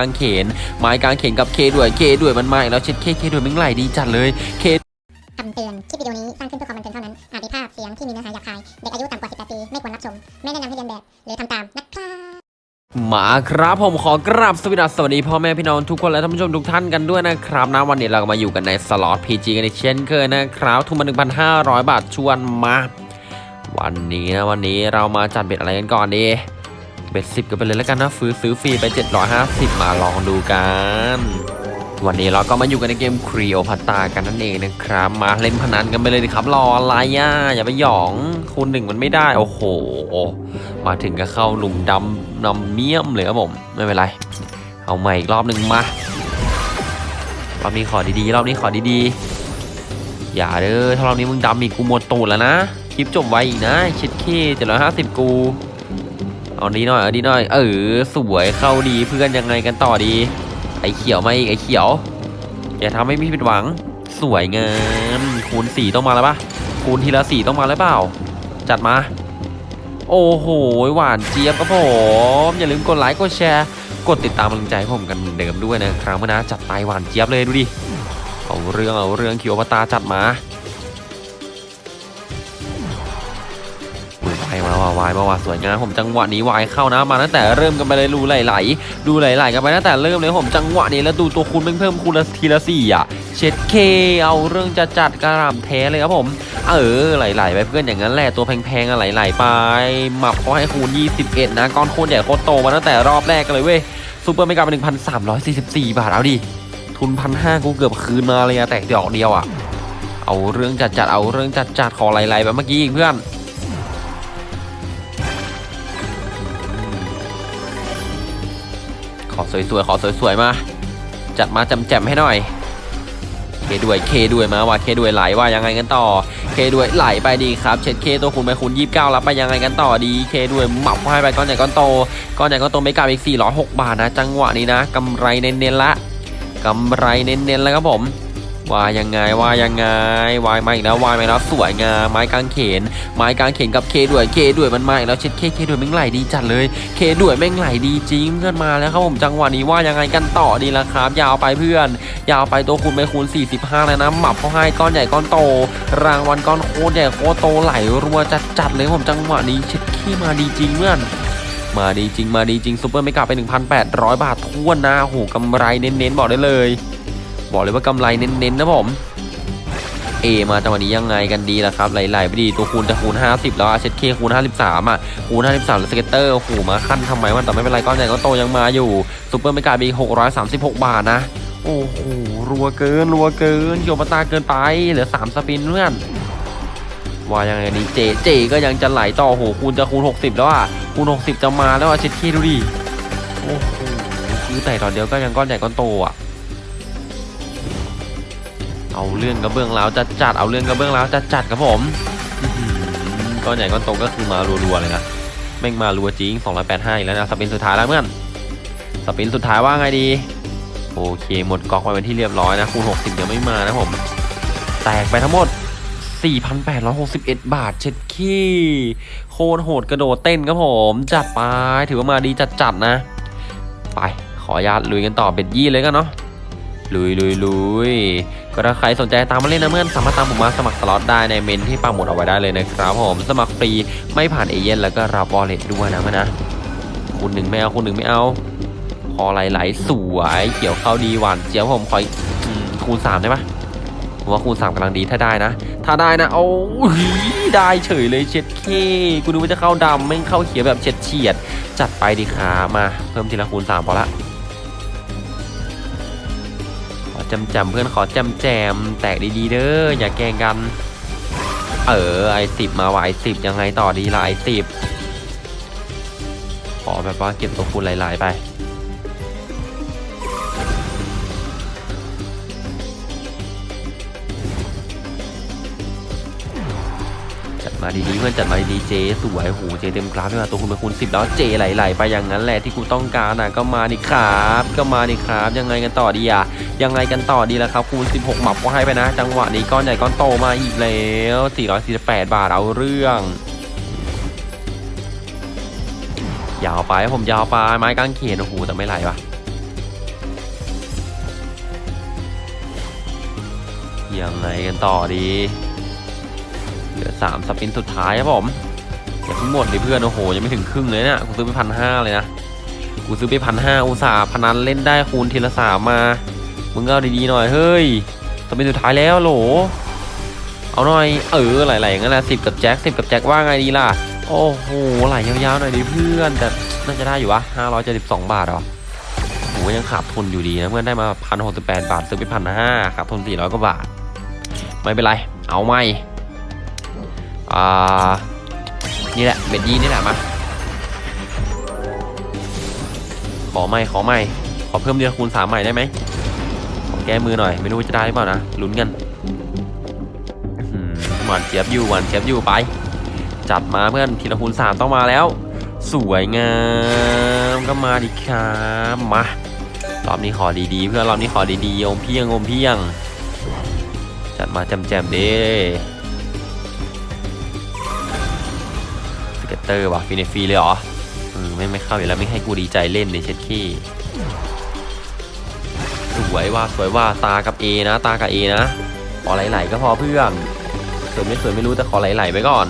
กางเขนไม้กางเขนกับเคด้วยเคด้วยมันมาอีกแล้วเช็ดเคเคด้วยมึงไหลดีจัดเลยเคคำเตือน คลิปวิดีโอนี้สร้างขึ้นเพื่อความบันเทิงเท่านั้น อาจมีภาพเสียงที่มีเนื้อหาหยาบคาย เด็กอายุต่ำกว่า 18 ปี ไม่ควรรับชม ไม่แนะนำให้เลียนแบบ หรือทำตามนะครับมาครับผมขอกราบสวัสดีสวัสดีพ่อแม่พี่น้องทุกคนและท่านผู้ชมทุกท่านกันด้วยนะครับนะวันนี้เราก็มาอยู่กันในสล็อต PG กันอีกเช่นเคยนะครับทุนมา1,500 บาทชวนมา วันนี้นะวันนี้เรามาจัด bet อะไรกันก่อนดี เบ็ดสิบกันไปเลยแล้วกันนะซื้อซื้อฟรีไป 750 มาลองดูกัน วันนี้เราก็มาอยู่กันในเกมครีโอพัตตากันนั่นเองนะครับ มาเล่นพนันกันไปเลยดิครับ รออะไรอะอย่าไปหยองคูณหนึ่งมันไม่ได้ โอ้โห มาถึงก็เข้าหลุมดำนำเมี่ยมเลยครับผม ไม่เป็นไร เอาใหม่อีกรอบหนึ่งมารอบนี้ขอดีๆ รอบนี้ขอดีๆ อย่าเด้อถ้ารอบนี้มึงดำอีกกูหมดตูดแล้วนะ คลิปจบไวอีกนะชิดขี้เจ็ดร้อยห้าสิบกู เอาดีหน่อยเอาดีหน่อย เออสวยเข้าดีเพื่อนยังไงกันต่อดี ไอ้เขียวมาอีกไอ้เขียว อย่าทำให้พี่ผิดหวัง สวยงามคูณสี่ต้องมาแล้วปะคูณทีละสี่ต้องมาแล้วเปล่า จัดมา โอ้โหหวานเจี๊ยบครับผมอย่าลืมกดไลค์กดแชร์กดติดตามกำลังใจให้ผมกันเหมือนเดิมด้วยนะครับนะจัดไปหวานเจี๊ยบเลยดูดิเอาเรื่องเอาเรื่องคิวปตาจัดมาายมาว่ะวายมาว่ะสวยงามผมจังหวะนี้วายเข้านะมาตั้งแต่เริ่มกันไปเลยรูไหลๆดูไหลๆกันไปตั้งแต่เริ่มเลยผมจังหวะนี้แล้วดูตัวคูณเพิ่มคูณละทีละสี่อะเช็ดเคเอาเรื่องจะจัดกระหล่ำแท้เลยครับผม เออไหลๆไปเพื่อนอย่างนั้นแหละตัวแพงๆอะไหลๆไปหมับเขาให้คูณ 21 นะก้อนโคตรใหญ่โคตรโตมาตั้งแต่รอบแรกกันเลยเว้ยsuper mega เป็น1,344 บาทเอาดิทุนพันห้ากูเกือบคืนมาเลยอะแตกดอกเดียวอะเอาเรื่องจัดจัดเอาเรื่องจัดจัดขอไหลๆแบบเมื่อกี้อีกเพื่อน อสวยๆ ขอสวยๆ มา จัดมาจำแจมๆให้หน่อย เคด้วย เคด้วยมาว่าเคด้วยไหลว่ายังไงกันต่อ เคด้วยไหลไปดีครับ เช็ดเคตัวคูณไปคูณ29แล้วไปยังไงกันต่อดี เคด้วยหมับให้ไปก้อนใหญ่ก้อนโต ก้อนใหญ่ก้อนโตไม่กลับอีก406บาทนะ จังหวะนี้นะกำไรเน้นๆละกำไรเน้นๆแล้วครับผม วายังไงวายยังไงวายมาอีกแล้ววายมาแล้วสวยงามไม้กางเขน ไม้กางเขนกับเคด้วยเคด้วยมันมาอีกแล้วเช็ดเคเคด้วยแม่งไหลดีจัดเลยเคด้วยแม่งไหลดีจริงเพื่อนมาแล้วครับผมจังหวะนี้ว่ายังไงกันต่อดีละครับ ยาวไปเพื่อน ยาวไปตัวคูณไปคูณ 45 แล้วนะหมับเขาให้ก้อนใหญ่ก้อนโต รางวัลก้อนโคตรใหญ่โคตรโตไหลรัวจัดจัดเลยผมจังหวะนี้เช็ดขี้มาดีจริงเพื่อนมาดีจริงมาดีจริง super mega ไป 1,800 บาททุนนะโอ้โหกำไรเน้นๆ บอกได้เลย บอกเลยว่ากำไรเน้นๆนะผมเอมาจังหวะนี้ยังไงกันดีล่ะครับไหลๆไปดีตัวคูณจะคูณ 50 แล้วอะเช็ดเคคูณ 53 อะ คูณ 53 แล้ว scatter โอ้โหมาขั้นทำไมมันแต่ไม่เป็นไรก้อนใหญ่ก้อนโตยังมาอยู่ super mega กลายเป็น636 บาทนะ โอ้โหรัวเกินรัวเกินเขียวปตาเกินไป เหลือ 3 สปินเพื่อนว่ายังไงดีเจเจก็ยังจะไหลต่อโอ้โหคูณจะคูณ 60 แล้วอะคูณ 60 จะมาแล้วอะเช็ดเคดูดิโอ้โหคือแต่ตอนเดียวก็ยังก้อนใหญ่ก้อนโตอะ เอาเรื่องกระเบื้องแล้วจะจัดเอาเรื่องกระเบื้องแล้วจะจัดครับผมก้อนใหญ่ก้อนโตก็คือมารัวๆเลยนะแม่งมารัวจริง285อีกแล้วนะสปินสุดท้ายแล้วเพื่อนสปินสุดท้ายว่าไงดี โอเคหมดก๊อกไปเป็นที่เรียบร้อยนะคูณ60ยังไม่มานะผมแตกไปทั้งหมด 4,861 บาทเช็ดขี้โคตรโหดกระโดดเต้นครับผม จัดไปถือว่ามาดีจัดจัดนะ ไปขออนุญาตลุยกันต่อ bet ยี่เลยกันเนาะ ลุยลุยลุยก็ถ้าใครสนใจตามมาเล่นนะเพื่อนสามารถตามผมมาสมัครสล็อตได้ในเมนต์ที่ปักหมุดเอาไว้ได้เลยนะครับผมสมัครฟรีไม่ผ่านเอเย่นต์แล้วก็รับ wallet ด้วยนะเพื่อนนะคุณหนึ่งไม่เอาคุณหนึ่งไม่เอาพอไหลๆสวยเกี่ยวเข้าดีหวานเจียวผมขออีกอืมคูณสามได้ปะผมว่าคูณสามกำลังดีถ้าได้นะ ถ้าได้นะโอ้ยได้เฉยเลยเช็ดเคกูดูว่าจะเข้าดำไม่เข้าเขียวแบบเฉียดเฉียดจัดไปดีครับมาเพิ่มทีละคูณสามพอละ จำจำเพื่อนขอจำแจม แตกดีๆเด้ออย่าแกงกัน เออไอสิบมาไหวสิบยังไงต่อดีล่ะไอสิบขอแบบว่าเก็บตัวคูณหลายๆไป มาดีดีเพื่อนจัดมาดีดีเจสวยโหเจเต็มกราฟไม่มาตัวคุณเป็นคุณสิบแล้วเจไหลไหลไปอย่างนั้นแหละที่กูต้องการนะก็มานี่ครับ ก็มานี่ครับ ยังไงกันต่อดีอะยังไงกันต่อดีแล้วครับคูณ16หมับก็ให้ไปนะ จังหวะนี้ก้อนใหญ่ก้อนโตมาอีกแล้ว448 บาทเอาเรื่องยาวไปผมยาวไปไม้กางเขนโอ้โหแต่ไม่ไหลวะยังไงกันต่อดี เหลือสามสปินสุดท้ายครับผมอย่าเพิ่งหมดดิเพื่อนโอ้โหยังไม่ถึงครึ่งเลยเนี่ยกูซื้อไปพันห้าเลยนะกูซื้อไปพันห้าอุตส่าห์พนันเล่นได้คูณทีละสามมามึงเอาดีๆหน่อยเฮ้ยสปินสุดท้ายแล้วโหลเอาหน่อยเออไหลๆอย่างนั้นแหละสิบกับแจ็คสิบกับแจ็คว่าไงดีล่ะโอ้โหไหลยาวๆหน่อยดิเพื่อนแต่น่าจะได้อยู่วะห้าร้อยเจ็ดสิบสองบาทหรอโหยังขาดทุนอยู่ดีนะเพื่อนได้มาพันหกสิบแปดบาทซื้อไปพันห้าขาดทุนสี่ร้อยกว่าบาท ไม่เป็นไร เอาไม่ อ่า นี่แหละเบ็ดยีนี่แหละมา ขอไม่ขอไม่ขอเพิ่มเดือคูณสามใหม่ได้ไหมขอแก้มือหน่อย ไม่รู้จะได้หรือเปล่านะลุ้นกันหวานเจี๊ยบอยู่หวานเจี๊ยบอยู่ไป จัดมาเพื่อนทีละคูณสามต้องมาแล้ว สวยงามก็มาดิครับมารอบนี้ขอดีๆ เพื่อนรอบนี้ขอดีๆอมเพียงอมเพียง จัดมาแจมๆเด้ เตอร์ว่ะฟรีในฟรีเลยเหรอเออไม่ไม่เข้าอยู่แล้วไม่ให้กูดีใจเล่นเลยเช็ดขี้สวยว่าสวยว่าตากับ A นะ ตากับ A นะขอไหลๆก็พอเพื่อนสวยไม่สวยไม่รู้แต่ขอไหลๆไปก่อน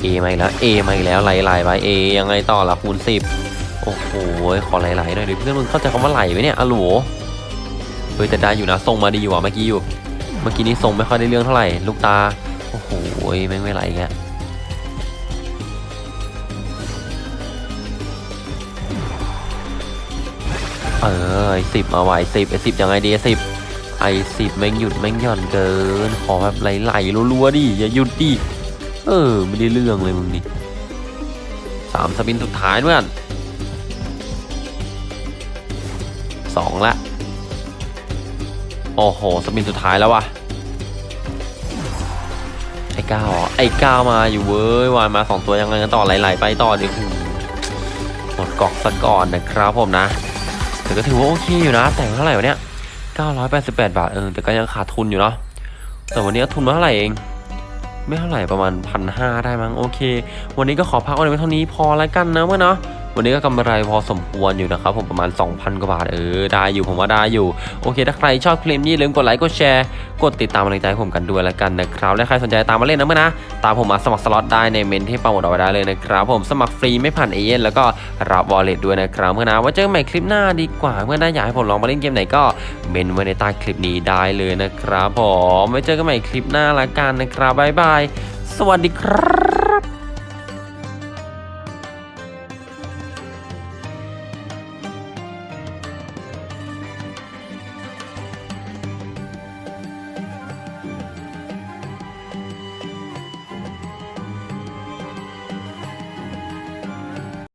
เอมาอีกแล้วเอมาอีกแล้วไหลๆไปเอยังไงต่อละคูณสิบโอ้โหขอไหลๆหน่อยดิเพื่อนมึงเข้าใจคำว่าไหลไหมเนี่ยอะโหลเฮ้ยแต่ได้อยู่นะทรงมาดีอยู่ว่ะเมื่อกี้อยู่ เมื่อกี้นี้ทรงไม่ค่อยได้เรื่องเท่าไหร่ลูกตา โอ้โหแม่งไม่ไหลอีกแล้วเออไอสิบมาไหวสิบไอสิบยังไงดีสิบไอสิบแม่งหยุดแม่งหย่อนเกิน ขอแบบไหลๆรัวๆดิอย่าหยุดดิเออ ไม่ได้เรื่องเลยมึงนี่สามสปินสุดท้ายเพื่อนสองละ โอ้โห สปินสุดท้ายแล้ววะไอ้ ก้าวไอ้ก้าวมาอยู่เว้ยวานมาสองตัวยังไงกันต่อไหลๆไปต่อดิหูหมดกอกซะก่อนนะครับผมนะแต่ก็ถือว่าโอเคอยู่นะ แต่งเท่าไหร่วะเนี่ย988 บาทเออแต่ก็ยังขาดทุนอยู่เนาะแต่วันนี้ทุนมาเท่าไหร่เองไม่เท่าไหร่ประมาณพันห้าได้มั้งโอเค วันนี้ก็ขอพักเอาไว้เท่านี้พอแล้วกันนะเมื่อเนาะ วันนี้ก็กำไรพอสมควรอยู่นะครับผมประมาณ 2,000 กว่าบาทเออได้อยู่ผมว่าได้อยู่ โอเค ถ้าใครชอบคลิปนี้ลืมกดไลค์กดแชร์กดติดตามกำลังใจผมกันด้วยแล้วกันนะครับและใครสนใจตามมาเล่นนะเมื่อนะ ตามผมมาสมัครสล็อตได้ในเมนต์ที่ปักหมุดเอาไว้ได้เลยนะครับผมสมัครฟรีไม่ผ่านเอเย่นต์แล้วก็รับ wallet ด้วยนะครับเมื่อนะไว่าเจอกันใหม่คลิปหน้าดีกว่าเมื่อนะอยากให้ผมลองมาเล่นเกมไหนก็เมนต์ไว้ในใต้คลิปนี้ได้เลยนะครับผมไว้เจอกันใหม่คลิปหน้าละกันนะครับบ๊ายบายสวัสดีครับ